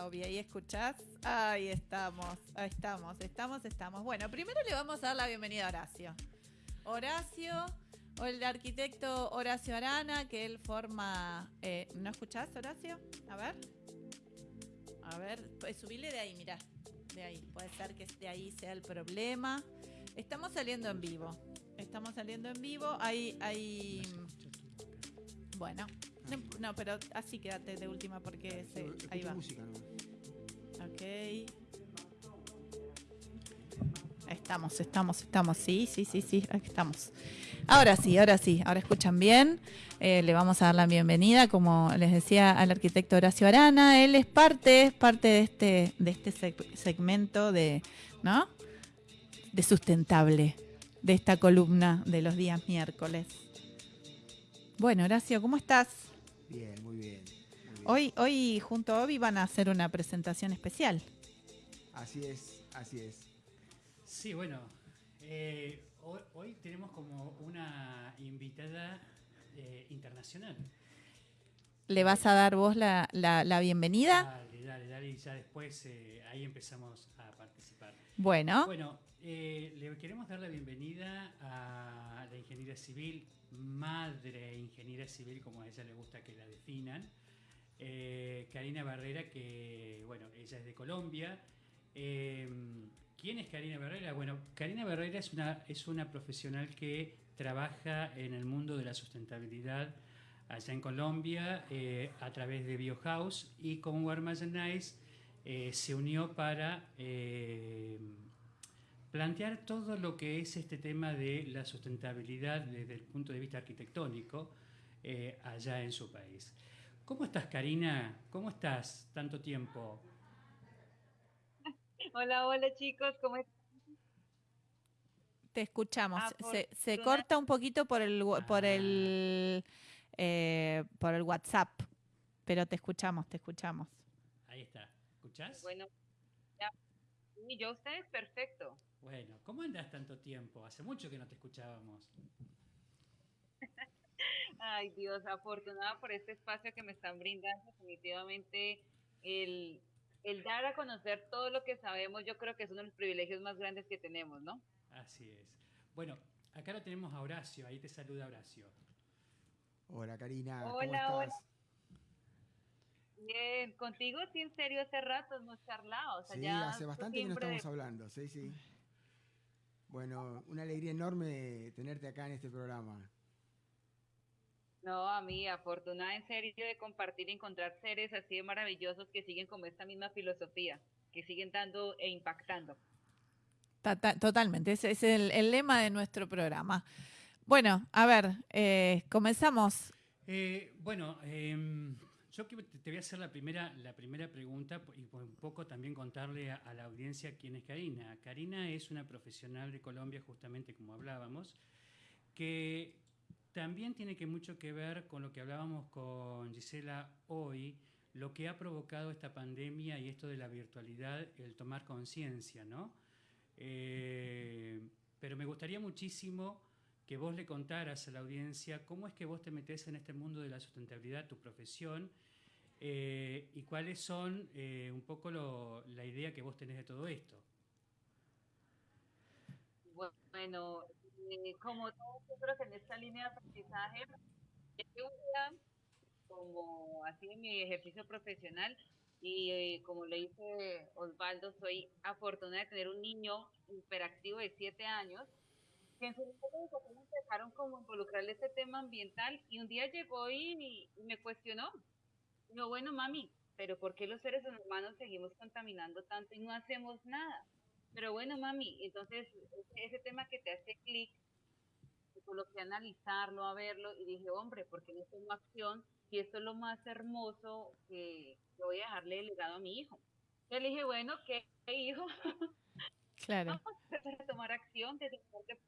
¿Qué pasa, Obi? ¿Ahí escuchás? Ahí estamos, ahí estamos, estamos, estamos. Bueno, primero le vamos a dar la bienvenida a Horacio. Horacio, o el arquitecto Horacio Arana, que él forma... eh, ¿No escuchás, Horacio? A ver. A ver, pues subile de ahí, mirá. De ahí. Puede ser que de ahí sea el problema. Estamos saliendo en vivo. Estamos saliendo en vivo. Hay, hay. Bueno. No, no, pero así quédate de última porque se, ahí va. música. Estamos, estamos, estamos. Sí, sí, sí, sí. Aquí estamos. Ahora sí, ahora sí. Ahora escuchan bien. Eh, le vamos a dar la bienvenida, como les decía, al arquitecto Horacio Arana. Él es parte, es parte de este, de este seg- segmento de, ¿no? De sustentable, de esta columna de los días miércoles. Bueno, Horacio, ¿cómo estás? Bien, muy bien. Hoy, hoy junto a Obi van a hacer una presentación especial. Así es, así es. Sí, bueno, eh, hoy, hoy tenemos como una invitada eh, internacional. ¿Le vas a dar vos la, la- la bienvenida? Dale, dale, dale, y ya después eh, ahí empezamos a participar. Bueno, Bueno, eh, le queremos dar la bienvenida a la ingeniera civil, madre ingeniera civil, como a ella le gusta que la definan, eh, Karina Barrera, que, bueno, ella es de Colombia. Eh, ¿Quién es Karina Barrera? Bueno, Karina Barrera es una, es una profesional que trabaja en el mundo de la sustentabilidad allá en Colombia eh, a través de Biohouse y con Warmaya Nice eh, se unió para eh, plantear todo lo que es este tema de la sustentabilidad desde el punto de vista arquitectónico eh, allá en su país. ¿Cómo estás, Karina? ¿Cómo estás tanto tiempo? Hola, hola chicos, ¿cómo están? te escuchamos. Ah, Se, corta un poquito por el por Ah. el eh, por el WhatsApp, pero te escuchamos, te escuchamos. Ahí está. ¿Escuchás? Bueno, ya. Yo ustedes perfecto. Bueno, ¿cómo andas tanto tiempo? Hace mucho que no te escuchábamos. Ay, Dios, afortunada por este espacio que me están brindando. Definitivamente, el, el dar a conocer todo lo que sabemos, yo creo que es uno de los privilegios más grandes que tenemos, ¿no? Así es. Bueno, acá lo tenemos a Horacio, ahí te saluda Horacio. Hola Karina, Hola, ¿cómo hola. estás? Bien, contigo sí, en serio, hace rato hemos charlado. O sea, Sí, ya hace bastante que no estamos hablando, sí, sí. Bueno, una alegría enorme tenerte acá en este programa. No, a mí, afortunada en serio de compartir y encontrar seres así de maravillosos que siguen como esta misma filosofía, que siguen dando e impactando. Ta- ta- Totalmente, ese es el, el lema de nuestro programa. Bueno, a ver, eh, comenzamos. Eh, bueno, em, yo que- te te voy a hacer la primera, la primera pregunta y un poco también contarle a, a la audiencia quién es Karina. Karina es una profesional de Colombia, justamente como hablábamos, que también tiene que mucho que ver con lo que hablábamos con Gisela hoy, lo que ha provocado esta pandemia y esto de la virtualidad, el tomar conciencia, ¿no? Eh, pero me gustaría muchísimo que vos le contaras a la audiencia cómo es que vos te metés en este mundo de la sustentabilidad, tu profesión, eh, y cuáles son eh, un poco la idea que vos tenés de todo esto. Bueno, eh, como todos, yo creo que en esta línea de aprendizaje, como así en mi ejercicio profesional y eh, como le dice Osvaldo, soy afortunada de tener un niño hiperactivo de 7 años que en su educación empezaron como involucrarle este tema ambiental y un día llegó y, me cuestionó. Dijo, bueno, mami, pero ¿por qué los seres humanos seguimos contaminando tanto y no hacemos nada? Pero bueno, mami, entonces ese, ese tema que te hace clic, me coloqué a analizarlo, a verlo y dije, hombre, ¿por qué no tomo acción? Y esto es lo más hermoso que, que voy a dejarle de legado a mi hijo. Yo le dije, bueno, ¿qué hijo? Claro. Vamos a tomar acción desde el.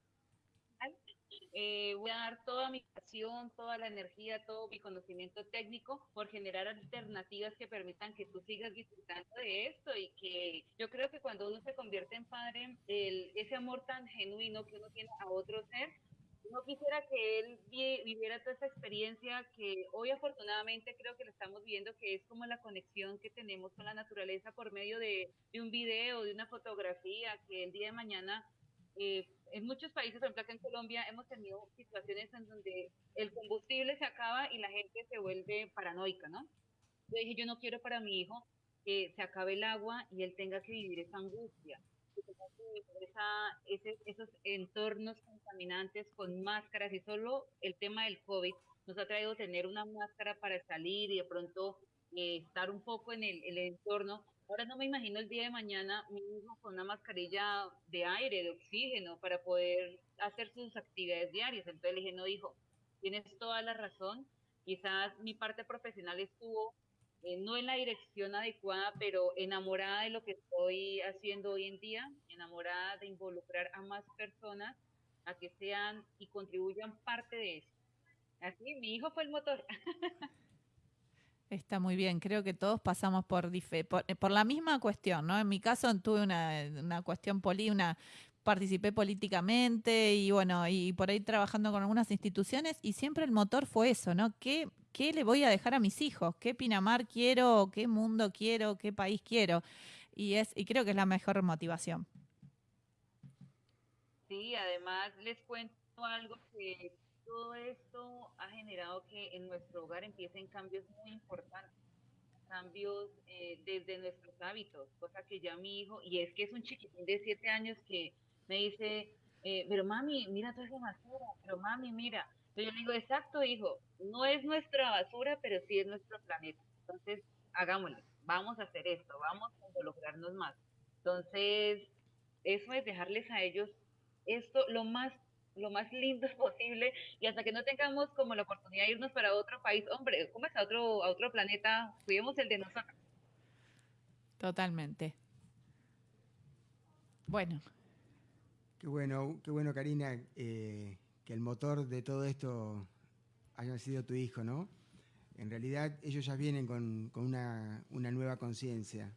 Eh, voy a dar toda mi pasión, toda la energía, todo mi conocimiento técnico por generar alternativas que permitan que tú sigas disfrutando de esto y que yo creo que cuando uno se convierte en padre, el, ese amor tan genuino que uno tiene a otro ser no quisiera que él viviera toda esa experiencia que hoy afortunadamente creo que lo estamos viendo, que es como la conexión que tenemos con la naturaleza por medio de, un video, de una fotografía, que el día de mañana eh, en muchos países, por ejemplo acá en Colombia, hemos tenido situaciones en donde el combustible se acaba y la gente se vuelve paranoica, ¿no? Yo dije, yo no quiero para mi hijo que se acabe el agua y él tenga que vivir esa angustia esos entornos contaminantes con máscaras y solo el tema del COVID nos ha traído tener una máscara para salir y de pronto eh, estar un poco en el, entorno. Ahora no me imagino el día de mañana mi hijo con una mascarilla de aire, de oxígeno, para poder hacer sus actividades diarias. Entonces le dije, no, hijo, tienes toda la razón. Quizás mi parte profesional estuvo eh, no en la dirección adecuada, pero enamorada de lo que estoy haciendo hoy en día, enamorada de involucrar a más personas a que sean y contribuyan parte de eso. Así, mi hijo fue el motor. Está muy bien, creo que todos pasamos por, por, por, la misma cuestión, ¿no? En mi caso tuve una, una cuestión poli, una participé políticamente y bueno, y por ahí trabajando con algunas instituciones y siempre el motor fue eso, ¿no? ¿Qué, qué le voy a dejar a mis hijos? ¿Qué Pinamar quiero? ¿Qué mundo quiero? ¿Qué país quiero? Y, es, y creo que es la mejor motivación. Sí, además les cuento algo que todo esto ha generado que en nuestro hogar empiecen cambios muy importantes cambios eh, desde nuestros hábitos, cosa que ya mi hijo, y es que es un chiquitín de siete años que me dice, eh, pero mami, mira toda esa basura, pero mami, mira. Entonces yo le digo, exacto, hijo, no es nuestra basura, pero sí es nuestro planeta. Entonces, hagámoslo, vamos a hacer esto, vamos a involucrarnos más. Entonces, eso es dejarles a ellos esto lo más lo más lindo posible y hasta que no tengamos como la oportunidad de irnos para otro país, hombre, ¿cómo es a otro, a otro planeta? Cuidemos el de nosotros. Totalmente. Bueno, Qué bueno, qué bueno, Karina, eh, que el motor de todo esto haya sido tu hijo, ¿no? En realidad ellos ya vienen con, una, nueva conciencia.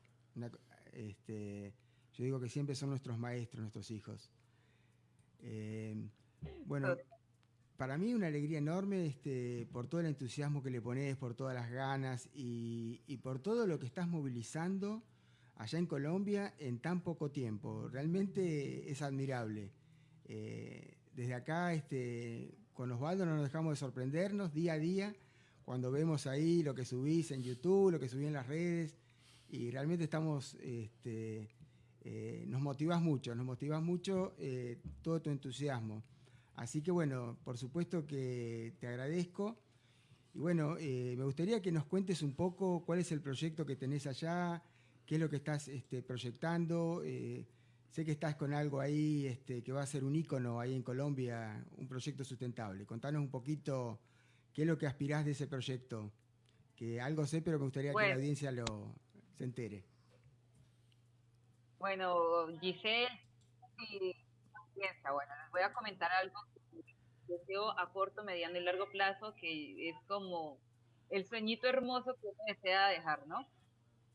Este, yo digo que siempre son nuestros maestros, nuestros hijos. Eh, bueno, para mí una alegría enorme este, por todo el entusiasmo que le pones, por todas las ganas y, y por todo lo que estás movilizando allá en Colombia en tan poco tiempo. Realmente es admirable. Eh, desde acá, este, con Osvaldo no nos dejamos de sorprendernos día a día cuando vemos ahí lo que subís en YouTube, lo que subís en las redes, y realmente estamos, este, eh, nos motivas mucho, nos motivas mucho eh, todo tu entusiasmo. Así que bueno, por supuesto que te agradezco. Y bueno, me gustaría que nos cuentes un poco cuál es el proyecto que tenés allá, qué es lo que estás este, proyectando. Eh, sé que estás con algo ahí este, que va a ser un ícono ahí en Colombia, un proyecto sustentable. Contanos un poquito qué es lo que aspirás de ese proyecto, que algo sé, pero me gustaría que la audiencia lo se entere. Bueno, Giselle, bueno, les voy a comentar algo que deseo a corto, mediano y largo plazo, que es como el sueñito hermoso que uno desea dejar, ¿no?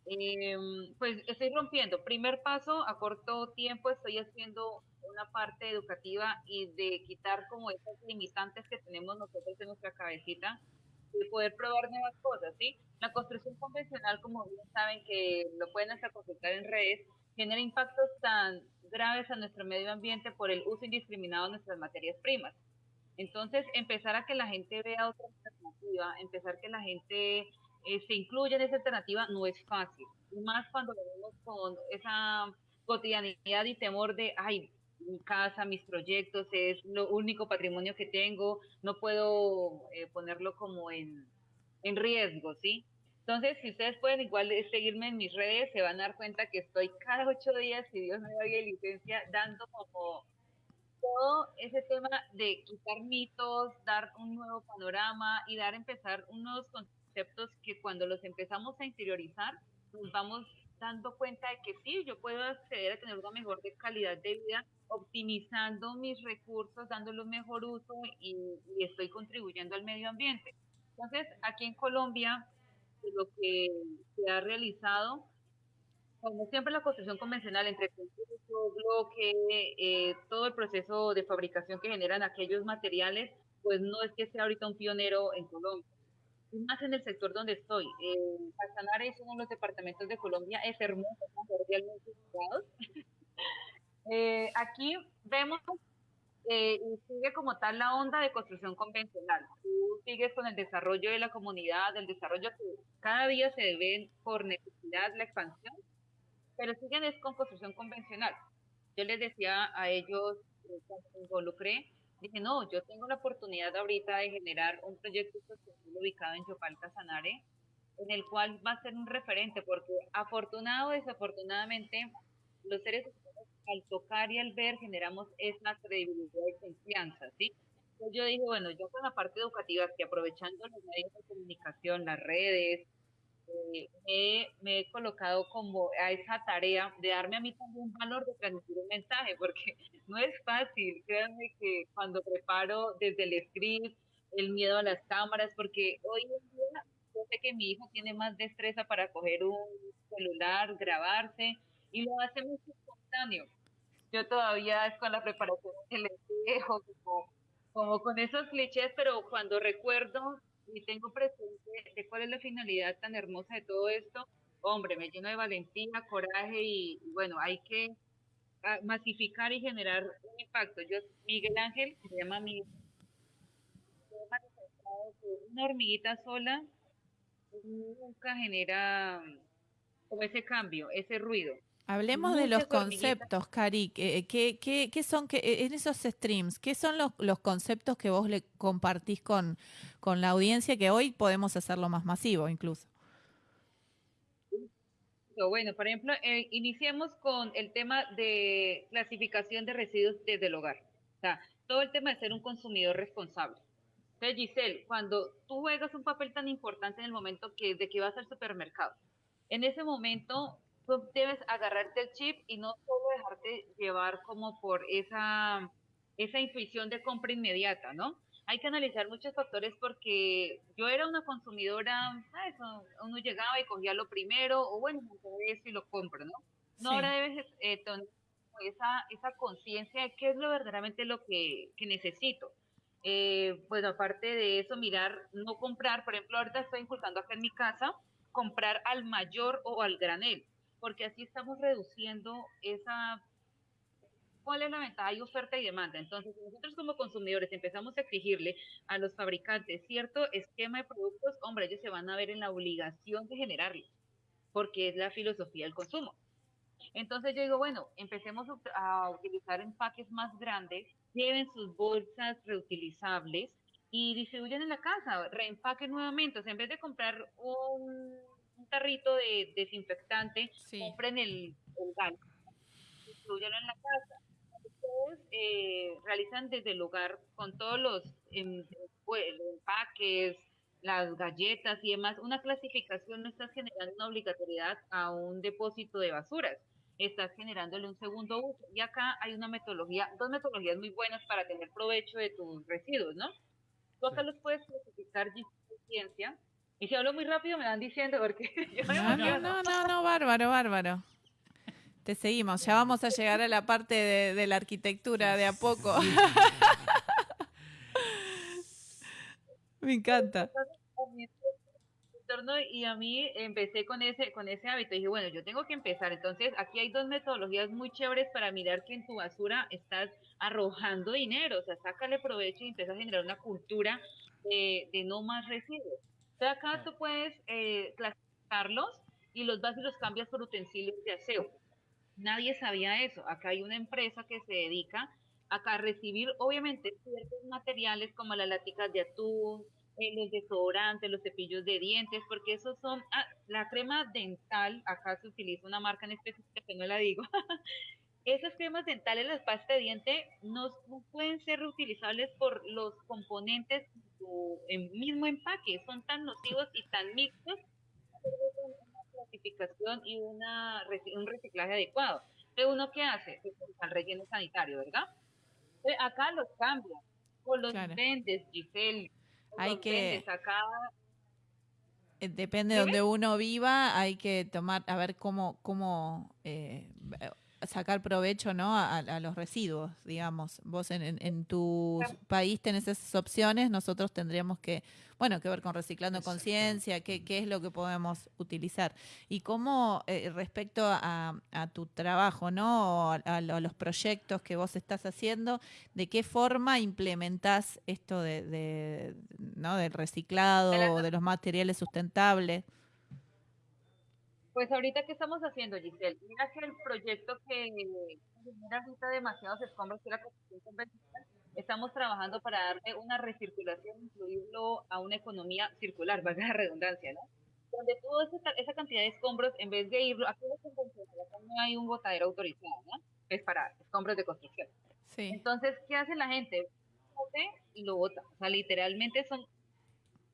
Em, pues estoy rompiendo. Primer paso, a corto tiempo estoy haciendo una parte educativa y de quitar como esas limitantes que tenemos nosotros en nuestra cabecita de poder probar nuevas cosas, ¿sí? La construcción convencional, como bien saben que lo pueden hasta consultar en redes, genera impactos tan graves a nuestro medio ambiente por el uso indiscriminado de nuestras materias primas. Entonces, empezar a que la gente vea otra alternativa, empezar que la gente eh, se incluye en esa alternativa no es fácil. Más cuando venimos con esa cotidianidad y temor de, ay, mi casa, mis proyectos, es lo único patrimonio que tengo, no puedo eh, ponerlo como en, en riesgo, ¿sí? Entonces, si ustedes pueden igual seguirme en mis redes, se van a dar cuenta que estoy cada ocho días, si Dios me da licencia, dando como todo ese tema de quitar mitos, dar un nuevo panorama y dar, empezar unos conceptos que cuando los empezamos a interiorizar, nos vamos dando cuenta de que sí, yo puedo acceder a tener una mejor calidad de vida optimizando mis recursos, dándole un mejor uso y, estoy contribuyendo al medio ambiente. Entonces, aquí en Colombia, lo que se ha realizado como siempre la construcción convencional entre concreto, bloque, eh, todo el proceso de fabricación que generan aquellos materiales, pues no es que sea ahorita un pionero en Colombia. Y más en el sector donde estoy. Eh, Casanare es uno de los departamentos de Colombia, es hermoso, cordialmente eh, aquí vemos eh, y sigue como tal la onda de construcción convencional. Tú sigues con el desarrollo de la comunidad, el desarrollo que cada día se debe por necesidad, la expansión, pero siguen es con construcción convencional. Yo les decía a ellos, eh, cuando me involucré, dije, no, yo tengo la oportunidad ahorita de generar un proyecto sostenible ubicado en Chopal Casanare, en el cual va a ser un referente, porque afortunado o desafortunadamente, los seres humanos al tocar y al ver generamos esa credibilidad y confianza, ¿sí? Entonces yo dije, bueno, yo con la parte educativa, que aprovechando los medios de comunicación, las redes, eh, me, he colocado como a esa tarea de darme a mí también un valor de transmitir un mensaje, porque no es fácil, créanme que cuando preparo desde el script, el miedo a las cámaras, porque hoy en día yo sé que mi hijo tiene más destreza para coger un celular, grabarse, y lo hace muy espontáneo. Yo todavía con la preparación del espejo, como, como con esos clichés, pero cuando recuerdo y tengo presente cuál es la finalidad tan hermosa de todo esto, hombre, me lleno de valentía, coraje y, bueno, hay que ah, masificar y generar un impacto. Yo, Miguel Ángel, se llama mi una hormiguita sola nunca genera ese cambio, ese ruido. Hablemos de los conceptos, Cari. ¿Qué, qué, son que, eh, en esos streams? ¿Qué son los, los, conceptos que vos le compartís con, con la audiencia que hoy podemos hacerlo más masivo incluso? Bueno, por ejemplo, eh, iniciemos con el tema de clasificación de residuos desde el hogar. O sea, todo el tema de ser un consumidor responsable. Entonces, Giselle, cuando tú juegas un papel tan importante en el momento que, de que vas al supermercado, en ese momento tú debes agarrarte el chip y no solo dejarte llevar como por esa, esa intuición de compra inmediata, ¿no? Hay que analizar muchos factores porque yo era una consumidora, ¿sabes? uno llegaba y cogía lo primero, o bueno, eso y lo compro, ¿no? No, ahora debes eh, tener esa, esa conciencia de qué es lo verdaderamente lo que, que necesito. Eh, bueno, aparte de eso, mirar, no comprar, por ejemplo, ahorita estoy inculcando acá en mi casa, comprar al mayor o al granel porque así estamos reduciendo esa... ¿Cuál es la ventaja? Hay oferta y demanda. Entonces, nosotros como consumidores empezamos a exigirle a los fabricantes cierto esquema de productos, hombre, ellos se van a ver en la obligación de generarlo, porque es la filosofía del consumo. Entonces yo digo, bueno, empecemos a utilizar empaques más grandes, lleven sus bolsas reutilizables y distribuyan en la casa, reempaquen nuevamente. O sea, en vez de comprar un tarrito de desinfectante, compren el, el gas, distribuyanlo en la casa. Ustedes eh, realizan desde el hogar con todos los, em, empaques, las galletas y demás, una clasificación no estás generando una obligatoriedad a un depósito de basuras, estás generándole un segundo uso. Y acá hay una metodología, dos metodologías muy buenas para tener provecho de tus residuos, ¿no? Tú acá los puedes clasificar de ciencia, y si hablo muy rápido me van diciendo porque no, no, no, no, no, bárbaro, bárbaro. Te seguimos, ya vamos a llegar a la parte de, la arquitectura de a poco. me encanta. Y a mí empecé con ese, con ese hábito. Y dije, bueno, yo tengo que empezar. Entonces, aquí hay dos metodologías muy chéveres para mirar que en tu basura estás arrojando dinero. O sea, sácale provecho y empieza a generar una cultura de, de no más residuos acá tú puedes eh, clasificarlos y los vas y los cambias por utensilios de aseo. Nadie sabía eso. Acá hay una empresa que se dedica a recibir, obviamente, ciertos materiales como las láticas de atún, eh, los desodorantes, los cepillos de dientes, porque esos son, ah, la crema dental, acá se utiliza una marca en específico que no la digo, esas cremas dentales, las pastas de diente, no, pueden ser reutilizables por los componentes en mismo empaque, son tan nocivos y tan mixtos, una clasificación y una, un reciclaje adecuado. Entonces, ¿uno qué hace? Al relleno sanitario, ¿verdad? acá los cambian, con los vendes, Giselle, hay que... acá eh, depende de donde uno viva, hay que tomar, a ver cómo, cómo eh, sacar provecho ¿no? A, los residuos, digamos. Vos en, en, tu país tenés esas opciones, nosotros tendríamos que, bueno, que ver con reciclando conciencia, qué, qué es lo que podemos utilizar. Y cómo, eh, respecto a, tu trabajo, ¿no? A, los proyectos que vos estás haciendo, ¿de qué forma implementás esto de, ¿no? del reciclado, o de los materiales sustentables? Pues ahorita, ¿qué estamos haciendo, Giselle? Mira que el proyecto que genera ahorita demasiados escombros, que la construcción convencional, estamos trabajando para darle una recirculación, incluirlo a una economía circular, valga la redundancia, ¿no? Donde toda esa, cantidad de escombros, en vez de irlo, aquí no hay un botadero autorizado, ¿no? Es para escombros de construcción. Sí. Entonces, ¿qué hace la gente? y lo bota. O sea, literalmente son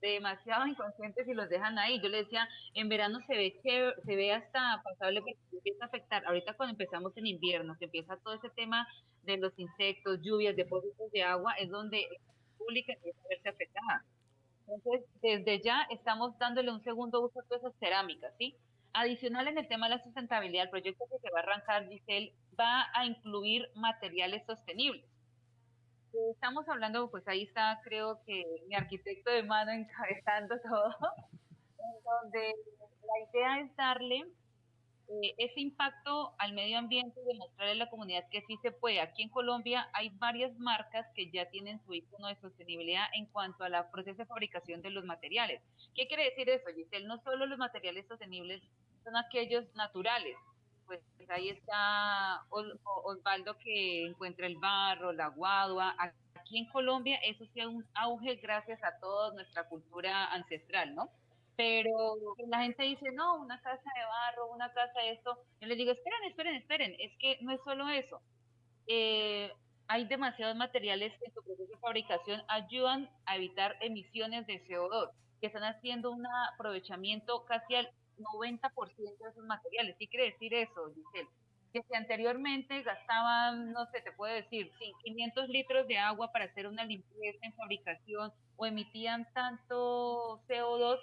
demasiado inconscientes y los dejan ahí. Yo le decía, en verano se ve que se ve hasta pasable porque empieza a afectar. Ahorita cuando empezamos en invierno, que empieza todo ese tema de los insectos, lluvias, depósitos de agua, es donde la pública empieza a verse afectada. Entonces, desde ya estamos dándole un segundo uso a todas esas cerámicas, ¿sí? Adicional en el tema de la sustentabilidad, el proyecto que se va a arrancar, Giselle, va a incluir materiales sostenibles estamos hablando, pues ahí está, creo que mi arquitecto de mano encabezando todo, donde la idea es darle eh, ese impacto al medio ambiente y demostrarle a la comunidad que sí se puede. Aquí en Colombia hay varias marcas que ya tienen su icono de sostenibilidad en cuanto a la proceso de fabricación de los materiales. ¿Qué quiere decir eso, Giselle? No solo los materiales sostenibles son aquellos naturales, pues ahí está Osvaldo que encuentra el barro, la guadua. Aquí en Colombia eso sí es un auge gracias a toda nuestra cultura ancestral, ¿no? Pero la gente dice, no, una casa de barro, una casa de esto. Yo les digo, esperen, esperen, esperen, es que no es solo eso. Eh, hay demasiados materiales que en su proceso de fabricación ayudan a evitar emisiones de CO2, que están haciendo un aprovechamiento casi al 90% de esos materiales. ¿Qué quiere decir eso, Giselle? Que si anteriormente gastaban, no sé, te puedo decir, 500 litros de agua para hacer una limpieza en fabricación o emitían tanto CO2,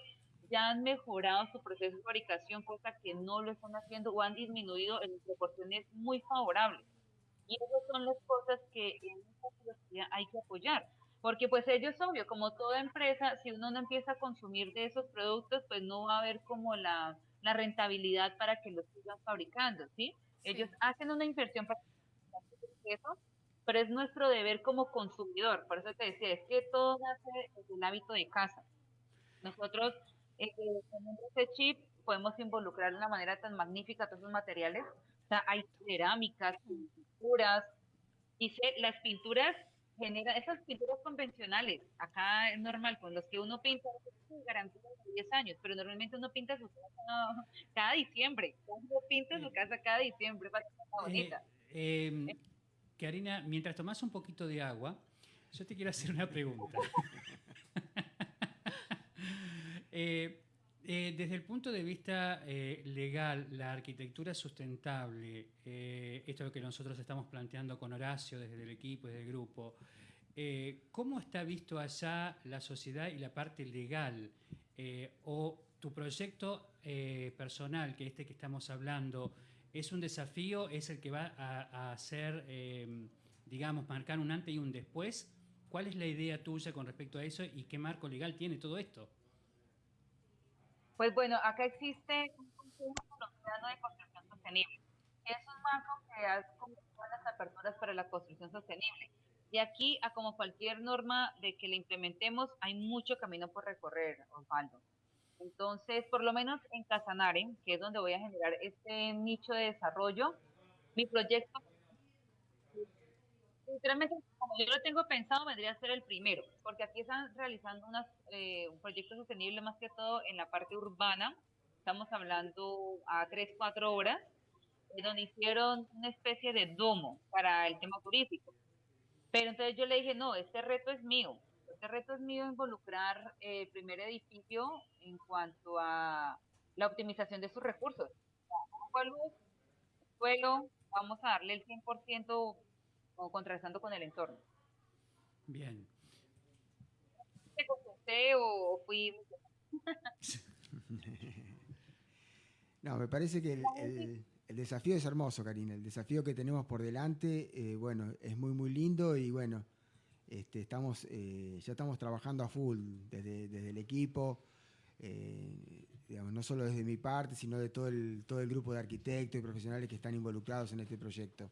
ya han mejorado su proceso de fabricación, cosa que no lo están haciendo o han disminuido en proporciones muy favorables. Y esas son las cosas que en esta filosofía hay que apoyar. Porque pues ellos, obvio, como toda empresa, si uno no empieza a consumir de esos productos, pues no va a haber como la, rentabilidad para que los sigan fabricando, ¿sí? Ellos hacen una inversión para eso, pero es nuestro deber como consumidor. Por eso te decía, es que todo nace desde el hábito de casa. Nosotros, eh, con ese chip, podemos involucrar de una manera tan magnífica todos esos materiales. O sea, hay cerámicas, pinturas. Dice, las pinturas genera esas pinturas convencionales. Acá es normal, con los que uno pinta, garantía de 10 años, pero normalmente uno pinta su casa cada diciembre. Uno pinta su casa cada diciembre para que sea eh, bonita. Em, eh, Karina, mientras tomas un poquito de agua, yo te quiero hacer una pregunta. eh, eh, desde el punto de vista eh, legal, la arquitectura sustentable, eh, esto que nosotros estamos planteando con Horacio desde el equipo, desde el grupo, ¿cómo está visto allá la sociedad y la parte legal? ¿O tu proyecto personal, que este que estamos hablando, es un desafío, es el que va a, a hacer, digamos, marcar un antes y un después? ¿Cuál es la idea tuya con respecto a eso y qué marco legal tiene todo esto? Pues bueno, acá existe un Consejo de Construcción Sostenible. Es un marco que hace las aperturas para la construcción sostenible. De aquí a como cualquier norma de que la implementemos, hay mucho camino por recorrer, Osvaldo. Entonces, por lo menos en Casanare, que es donde voy a generar este nicho de desarrollo, mi proyecto Sinceramente, como yo lo tengo pensado, vendría a ser el primero, porque aquí están realizando unas, eh, un proyecto sostenible más que todo en la parte urbana. Estamos hablando a 3, 4 horas, donde hicieron una especie de domo para el tema turístico. Pero entonces yo le dije, no, este reto es mío. Este reto es mío involucrar el primer edificio en cuanto a la optimización de sus recursos. Suelo, vamos a darle el 100% o contrastando con el entorno. Bien. ¿Te contesté o fui...? No, me parece que el, el- el desafío es hermoso, Karina. El desafío que tenemos por delante, eh, bueno, es muy, muy lindo y bueno, este, estamos, eh, ya estamos trabajando a full desde, desde el equipo, eh, digamos, no solo desde mi parte, sino de todo el, todo el grupo de arquitectos y profesionales que están involucrados en este proyecto.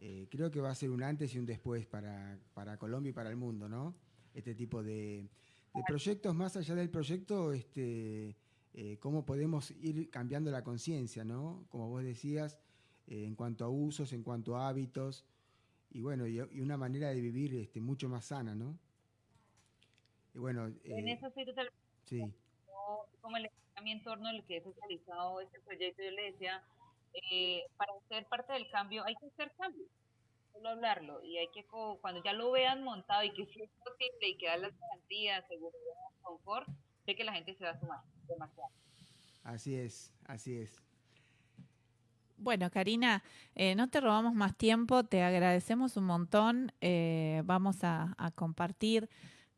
Eh, creo que va a ser un antes y un después para, para Colombia y para el mundo, ¿no? Este tipo de, de proyectos, más allá del proyecto, este, eh, cómo podemos ir cambiando la conciencia, ¿no? Como vos decías, eh, en cuanto a usos, en cuanto a hábitos, y bueno, y, y una manera de vivir este, mucho más sana, ¿no? Y bueno, En eso estoy totalmente sí, como a mi entorno, el que he socializado este proyecto, yo le decía, eh, para ser parte del cambio hay que hacer cambio, solo hablarlo, y hay que, cuando ya lo vean montado y que sí es posible y que da las garantías, seguridad, confort, sé que la gente se va a sumar demasiado. así es, así es. Bueno, Karina, eh, no te robamos más tiempo, te agradecemos un montón. eh, vamos a, a compartir,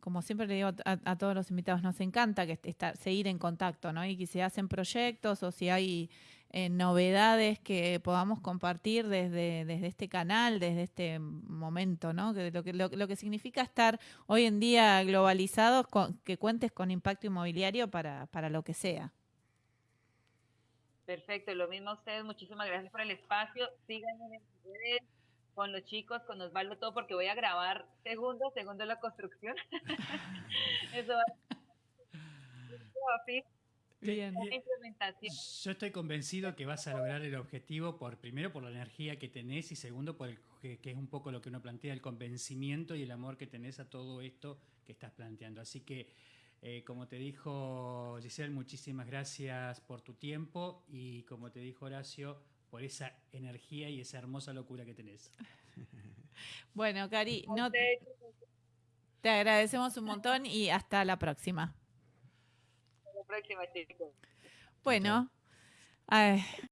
como siempre le digo a, a todos los invitados, nos encanta que estar, seguir en contacto, ¿no? Y que si hacen proyectos o si hay eh, novedades que podamos compartir desde, desde este canal, desde este momento, ¿no? Que lo, que, lo, lo que significa estar hoy en día globalizados, que cuentes con impacto inmobiliario para, para lo que sea. Perfecto, lo mismo a ustedes, muchísimas gracias por el espacio, síganme en redes, con los chicos, con Osvaldo, todo, porque voy a grabar segundo, segundo la construcción. Eso va a Bien. implementación. Yo estoy convencido que vas a lograr el objetivo por primero por la energía que tenés y segundo por el que, que es un poco lo que uno plantea el convencimiento y el amor que tenés a todo esto que estás planteando. Así que eh, como te dijo Giselle, muchísimas gracias por tu tiempo y como te dijo Horacio, por esa energía y esa hermosa locura que tenés. Bueno, Cari, no, te agradecemos un montón y hasta la próxima. Próxima, chicos. Bueno, ay,